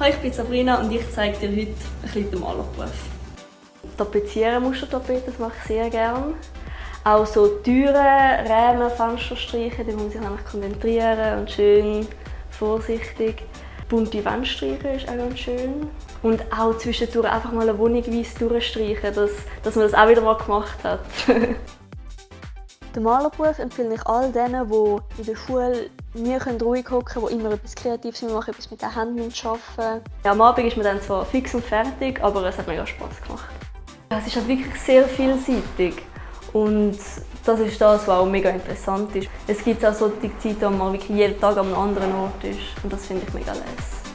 Hi, ich bin Sabrina und ich zeige dir heute ein bisschen den Malerberuf. Tapezieren, Mustertapeten, das mache ich sehr gerne. Auch so Türen, Rahmen, Fenster streichen, da muss man sich konzentrieren und schön vorsichtig. Bunte Wände streichen ist auch ganz schön. Und auch zwischendurch einfach mal eine Wohnung weiss durchstreichen, dass, dass man das auch wieder mal gemacht hat. Den Malerberuf empfehle ich all denen, die in der Schule nie ruhig hocken die immer etwas Kreatives machen, etwas mit den Händen arbeiten. Ja, am Abend ist man dann zwar fix und fertig, aber es hat mega Spass gemacht. Es ist halt wirklich sehr vielseitig und das ist das, was auch mega interessant ist. Es gibt auch solche Zeiten, wo man wirklich jeden Tag an einem anderen Ort ist und das finde ich mega lässig.